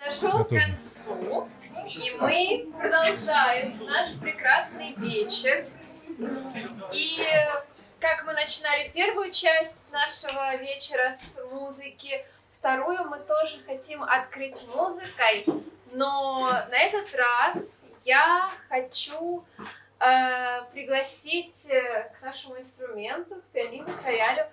Подошел к концу, и мы продолжаем наш прекрасный вечер. И как мы начинали первую часть нашего вечера с музыки, вторую мы тоже хотим открыть музыкой, но на этот раз я хочу э, пригласить э, к нашему инструменту, к пианино, к роялю,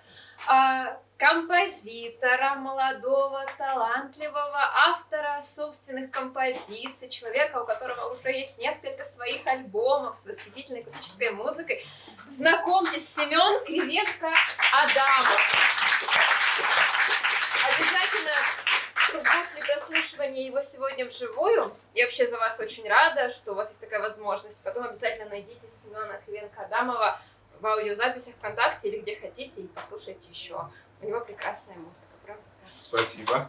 э, композитора, молодого, талантливого, автора собственных композиций, человека, у которого уже есть несколько своих альбомов с восхитительной классической музыкой. Знакомьтесь, Семен Креветка Адамов. Обязательно прослушивания его сегодня вживую, я вообще за вас очень рада, что у вас есть такая возможность, потом обязательно найдите Семена Кривенко Адамова в аудиозаписях ВКонтакте или где хотите и послушайте еще. У него прекрасная музыка, правда? Спасибо.